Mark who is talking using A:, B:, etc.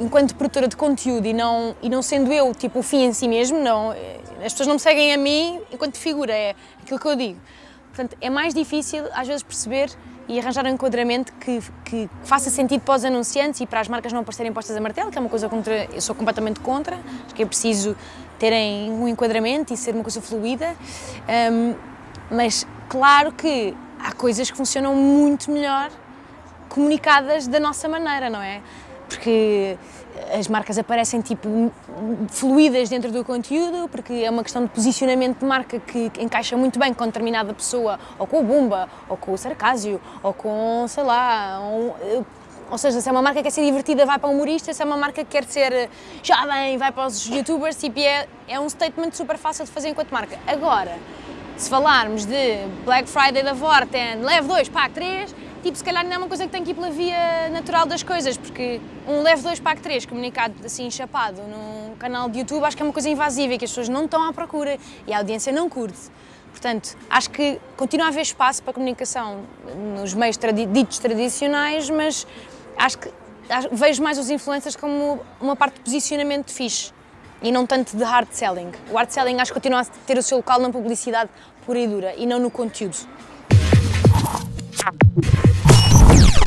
A: enquanto produtora de conteúdo e não, e não sendo eu tipo o fim em si mesmo, não, as pessoas não me seguem a mim enquanto figura, é aquilo que eu digo. Portanto, é mais difícil às vezes perceber e arranjar um enquadramento que, que faça sentido para os anunciantes e para as marcas não parecerem postas a martelo, que é uma coisa contra, eu sou completamente contra, acho que é preciso terem um enquadramento e ser uma coisa fluida, um, mas claro que há coisas que funcionam muito melhor comunicadas da nossa maneira, não é? Porque as marcas aparecem tipo fluídas dentro do conteúdo, porque é uma questão de posicionamento de marca que encaixa muito bem com determinada pessoa, ou com o Bumba, ou com o Sarcásio, ou com, sei lá, um, ou seja, se é uma marca que quer ser divertida, vai para o humorista, se é uma marca que quer ser jovem, vai para os youtubers, tipo, é, é um statement super fácil de fazer enquanto marca. Agora, se falarmos de Black Friday da Vorten, leve 2, pague 3, tipo, se calhar não é uma coisa que tem que ir pela via natural das coisas, porque um leve 2, pague 3 comunicado assim chapado num canal de YouTube, acho que é uma coisa invasiva e que as pessoas não estão à procura e a audiência não curte. Portanto, acho que continua a haver espaço para comunicação nos meios tradi ditos tradicionais, mas acho que acho, vejo mais os influencers como uma parte de posicionamento fixe e não tanto de hard selling. O hard selling acho que continua a ter o seu local na publicidade pura e dura e não no conteúdo.